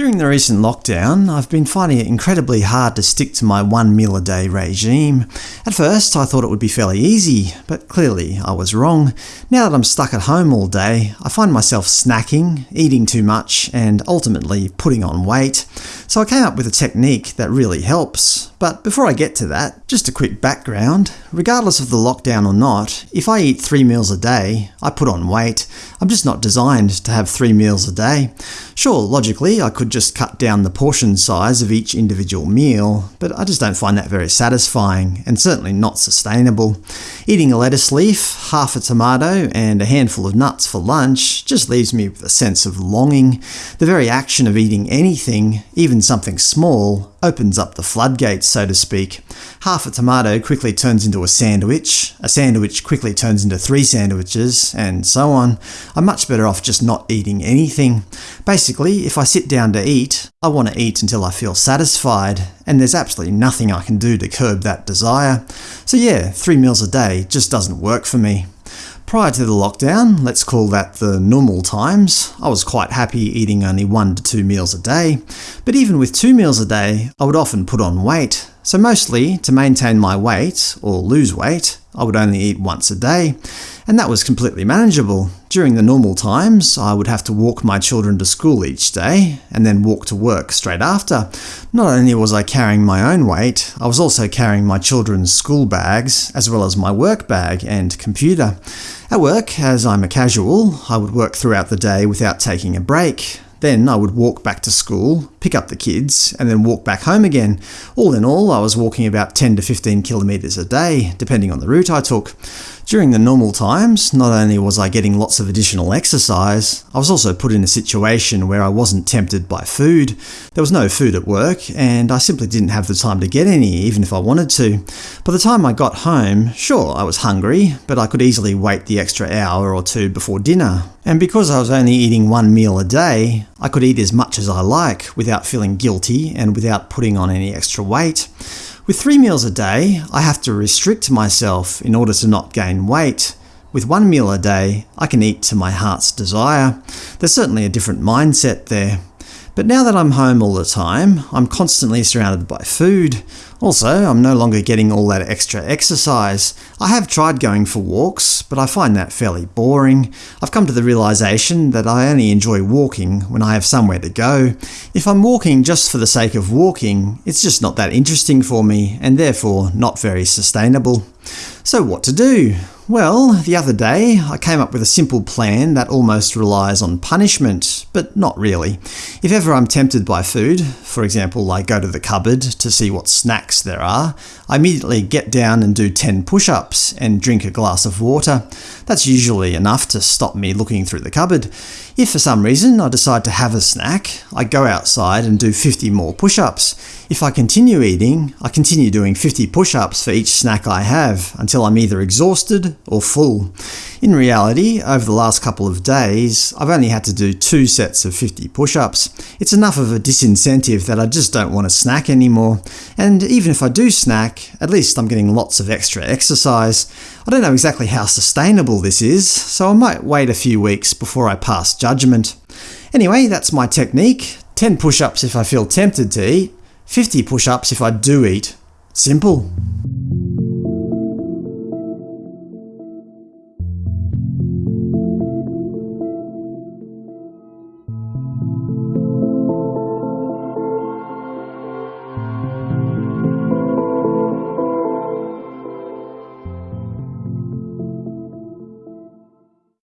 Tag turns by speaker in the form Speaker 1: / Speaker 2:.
Speaker 1: During the recent lockdown, I've been finding it incredibly hard to stick to my one meal a day regime. At first I thought it would be fairly easy, but clearly I was wrong. Now that I'm stuck at home all day, I find myself snacking, eating too much, and ultimately putting on weight. So I came up with a technique that really helps. But before I get to that, just a quick background. Regardless of the lockdown or not, if I eat three meals a day, I put on weight. I'm just not designed to have three meals a day. Sure, logically I could just cut down the portion size of each individual meal, but I just don't find that very satisfying, and certainly not sustainable. Eating a lettuce leaf, half a tomato, and a handful of nuts for lunch just leaves me with a sense of longing. The very action of eating anything, even something small, opens up the floodgates, so to speak. Half a tomato quickly turns into a sandwich, a sandwich quickly turns into three sandwiches, and so on. I'm much better off just not eating anything. Basically, if I sit down to eat, I want to eat until I feel satisfied, and there's absolutely nothing I can do to curb that desire. So yeah, three meals a day just doesn't work for me. Prior to the lockdown, let's call that the normal times, I was quite happy eating only one to two meals a day. But even with two meals a day, I would often put on weight. So mostly, to maintain my weight, or lose weight, I would only eat once a day, and that was completely manageable. During the normal times, I would have to walk my children to school each day, and then walk to work straight after. Not only was I carrying my own weight, I was also carrying my children's school bags, as well as my work bag and computer. At work, as I'm a casual, I would work throughout the day without taking a break. Then I would walk back to school, pick up the kids, and then walk back home again. All in all, I was walking about 10 to 15 kilometres a day, depending on the route I took. During the normal times, not only was I getting lots of additional exercise, I was also put in a situation where I wasn't tempted by food. There was no food at work, and I simply didn't have the time to get any, even if I wanted to. By the time I got home, sure, I was hungry, but I could easily wait the extra hour or two before dinner. And because I was only eating one meal a day, I could eat as much as I like without feeling guilty and without putting on any extra weight. With three meals a day, I have to restrict myself in order to not gain weight. With one meal a day, I can eat to my heart's desire. There's certainly a different mindset there. But now that I'm home all the time, I'm constantly surrounded by food. Also, I'm no longer getting all that extra exercise. I have tried going for walks, but I find that fairly boring. I've come to the realization that I only enjoy walking when I have somewhere to go. If I'm walking just for the sake of walking, it's just not that interesting for me, and therefore not very sustainable. So what to do? Well, the other day I came up with a simple plan that almost relies on punishment, but not really. If ever I'm tempted by food, for example I go to the cupboard to see what snacks there are, I immediately get down and do 10 push-ups and drink a glass of water. That's usually enough to stop me looking through the cupboard. If for some reason I decide to have a snack, I go outside and do 50 more push-ups. If I continue eating, I continue doing 50 push-ups for each snack I have, until I'm either exhausted or full. In reality, over the last couple of days, I've only had to do two sets of 50 push-ups. It's enough of a disincentive that I just don't want to snack anymore, and even if I do snack, at least I'm getting lots of extra exercise. I don't know exactly how sustainable this is, so I might wait a few weeks before I pass judgment. Anyway, that's my technique. 10 push-ups if I feel tempted to eat, 50 push-ups if I do eat. Simple.